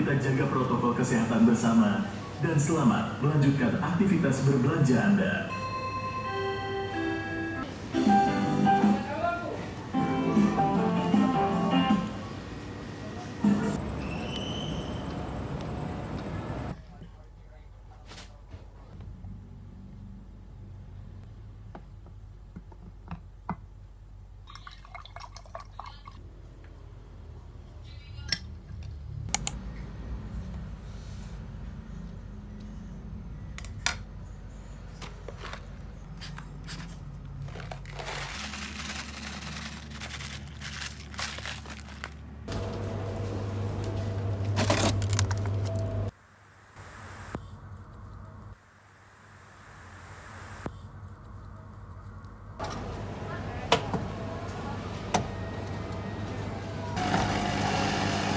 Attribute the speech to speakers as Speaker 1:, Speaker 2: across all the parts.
Speaker 1: jaga protokol kesehatan bersama, dan selamat melanjutkan aktivitas berbelanja Anda.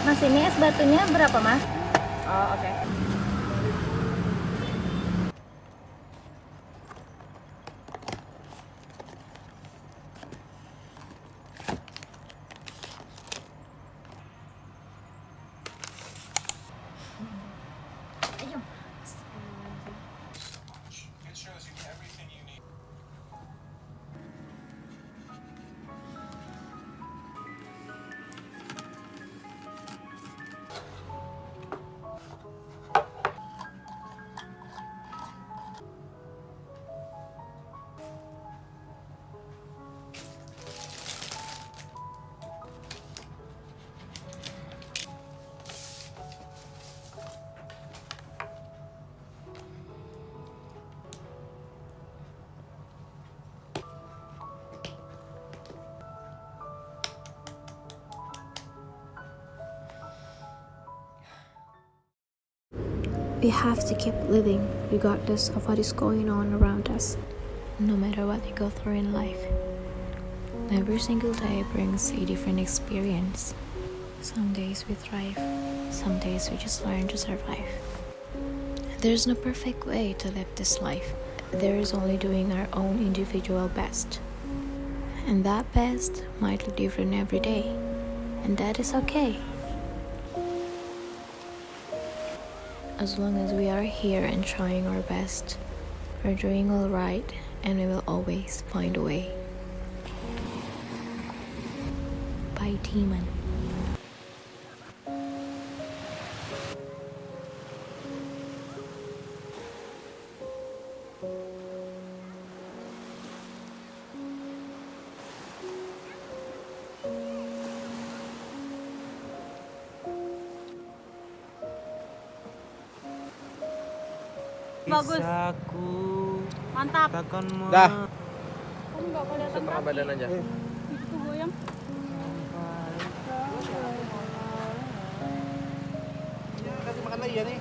Speaker 2: Mas ini es batunya berapa mas?
Speaker 3: Oh, oke.
Speaker 2: Ayo.
Speaker 4: We have to keep living regardless of what is going on around us, no matter what we go through in life. Every single day brings a different experience. Some days we thrive, some days we just learn to survive. There's no perfect way to live this life. There is only doing our own individual best. And that best might look different every day, and that is okay. As long as we are here and trying our best, we're doing all right and we will always find a way. By Demon.
Speaker 2: Bagus.
Speaker 3: Kisahku
Speaker 2: Mantap.
Speaker 3: takkan mau
Speaker 5: Dah. Setengah badan aja.
Speaker 2: Itu goyang.
Speaker 5: Kasih makan lagi ya nih.